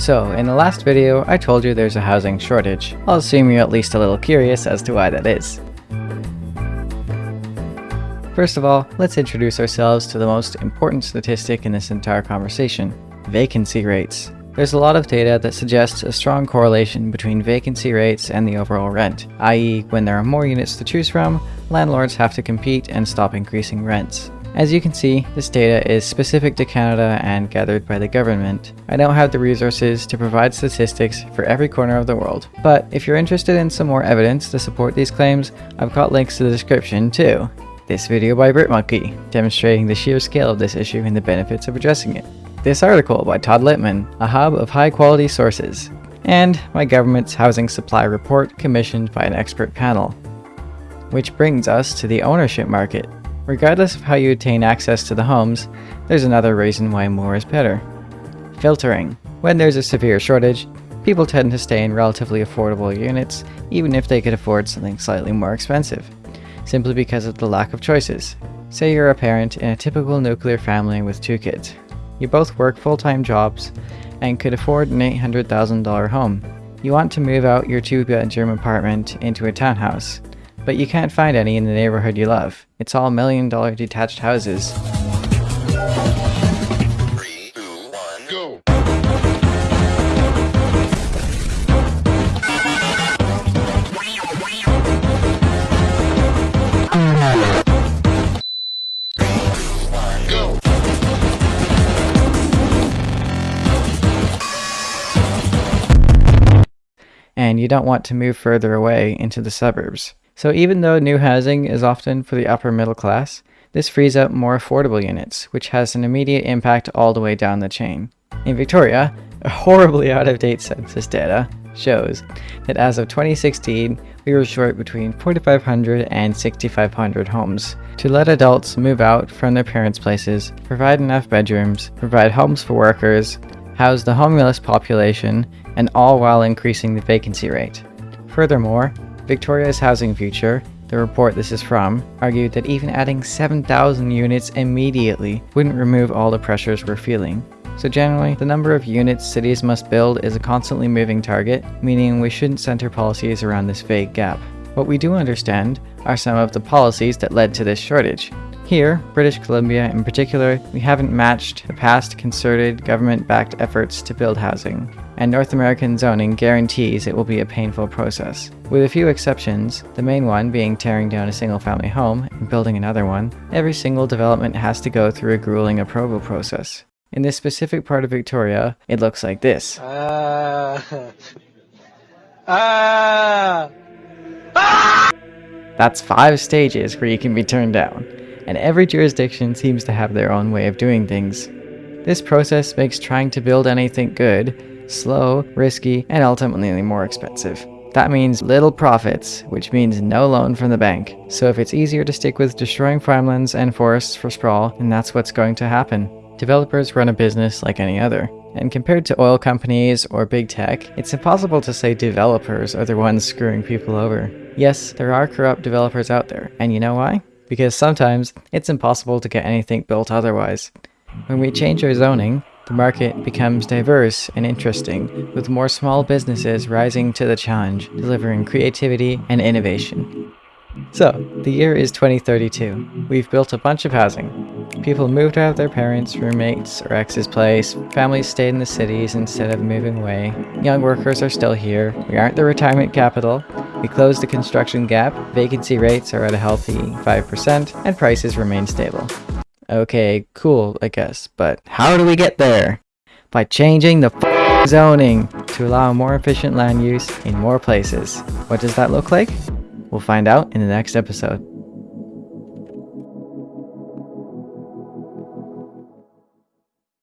So, in the last video, I told you there's a housing shortage. I'll assume you're at least a little curious as to why that is. First of all, let's introduce ourselves to the most important statistic in this entire conversation, vacancy rates. There's a lot of data that suggests a strong correlation between vacancy rates and the overall rent, i.e. when there are more units to choose from, landlords have to compete and stop increasing rents. As you can see, this data is specific to Canada and gathered by the government. I don't have the resources to provide statistics for every corner of the world, but if you're interested in some more evidence to support these claims, I've got links to the description too. This video by BritMonkey, demonstrating the sheer scale of this issue and the benefits of addressing it. This article by Todd Litman, a hub of high quality sources. And my government's housing supply report commissioned by an expert panel. Which brings us to the ownership market. Regardless of how you attain access to the homes, there's another reason why more is better. Filtering. When there's a severe shortage, people tend to stay in relatively affordable units, even if they could afford something slightly more expensive, simply because of the lack of choices. Say you're a parent in a typical nuclear family with two kids. You both work full-time jobs and could afford an $800,000 home. You want to move out your two-bedroom apartment into a townhouse, but you can't find any in the neighborhood you love. It's all million dollar detached houses. And you don't want to move further away into the suburbs. So even though new housing is often for the upper middle class, this frees up more affordable units, which has an immediate impact all the way down the chain. In Victoria, a horribly out-of-date census data shows that as of 2016, we were short between 4,500 and 6,500 homes to let adults move out from their parents' places, provide enough bedrooms, provide homes for workers, house the homeless population, and all while increasing the vacancy rate. Furthermore, Victoria's Housing Future, the report this is from, argued that even adding 7,000 units immediately wouldn't remove all the pressures we're feeling. So generally, the number of units cities must build is a constantly moving target, meaning we shouldn't center policies around this vague gap. What we do understand are some of the policies that led to this shortage. Here, British Columbia in particular, we haven't matched the past concerted government-backed efforts to build housing, and North American zoning guarantees it will be a painful process. With a few exceptions, the main one being tearing down a single-family home and building another one, every single development has to go through a grueling approval process. In this specific part of Victoria, it looks like this. Ah. ah. That's five stages where you can be turned down, and every jurisdiction seems to have their own way of doing things. This process makes trying to build anything good slow, risky, and ultimately more expensive. That means little profits, which means no loan from the bank. So if it's easier to stick with destroying farmlands and forests for sprawl, then that's what's going to happen. Developers run a business like any other. And compared to oil companies or big tech, it's impossible to say developers are the ones screwing people over. Yes, there are corrupt developers out there, and you know why? Because sometimes it's impossible to get anything built otherwise. When we change our zoning, the market becomes diverse and interesting, with more small businesses rising to the challenge, delivering creativity and innovation. So, the year is 2032. We've built a bunch of housing. People moved out of their parents, roommates, or ex's place. Families stayed in the cities instead of moving away. Young workers are still here. We aren't the retirement capital. We closed the construction gap. Vacancy rates are at a healthy 5%, and prices remain stable. Okay, cool, I guess, but how do we get there? By changing the zoning to allow more efficient land use in more places. What does that look like? We'll find out in the next episode.